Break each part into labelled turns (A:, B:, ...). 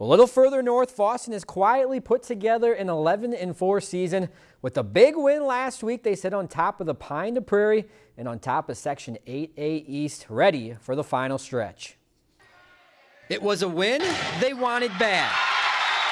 A: A little further north, Fosston has quietly put together an 11-4 season. With a big win last week, they sit on top of the Pine to Prairie and on top of Section 8A East, ready for the final stretch. It was a win they wanted bad.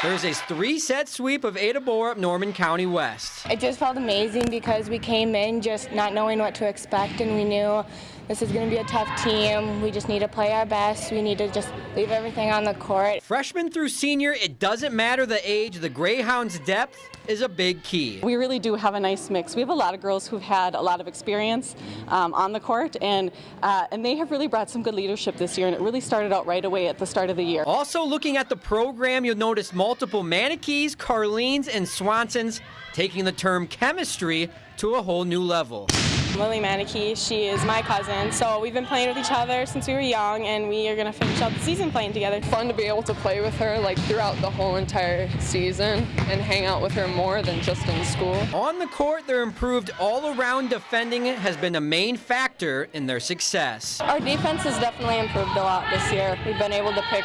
A: Thursday's three-set sweep of Ada Borup Norman County West.
B: It just felt amazing because we came in just not knowing what to expect and we knew this is going to be a tough team. We just need to play our best. We need to just leave everything on the court.
A: Freshman through senior, it doesn't matter the age, the Greyhounds' depth is a big key.
C: We really do have a nice mix. We have a lot of girls who've had a lot of experience um, on the court, and uh, and they have really brought some good leadership this year, and it really started out right away at the start of the year.
A: Also looking at the program, you'll notice multiple Manikees, Carlines, and Swansons taking the term chemistry to a whole new level.
D: Lily Manikee, she is my cousin, so we've been playing with each other since we were young, and we are going to finish out the season playing together.
E: Fun to be able to play with her like throughout the whole entire season and hang out with her more than just in school.
A: On the court, their improved all-around defending has been a main factor in their success.
D: Our defense has definitely improved a lot this year. We've been able to pick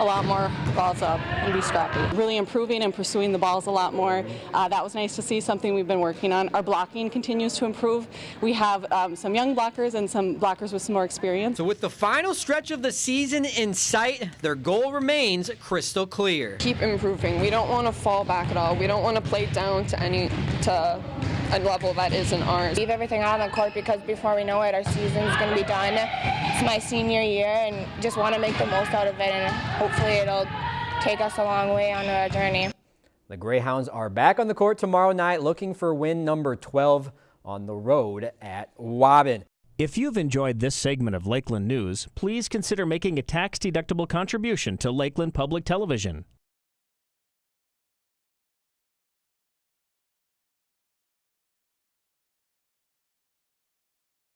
D: a lot more balls up and be scrappy.
C: Really improving and pursuing the balls a lot more. Uh, that was nice to see, something we've been working on. Our blocking continues to improve. We have um, some young blockers and some blockers with some more experience.
A: So with the final stretch of the season in sight, their goal remains crystal clear.
E: Keep improving. We don't want to fall back at all. We don't want to play down to any to a level that isn't ours.
B: Leave everything out on the court because before we know it, our season's going to be done. It's my senior year and just want to make the most out of it and hopefully it'll take us a long way on our journey.
A: The Greyhounds are back on the court tomorrow night looking for win number 12 on the road at Waubun.
F: If you've enjoyed this segment of Lakeland News, please consider making a tax-deductible contribution to Lakeland Public Television.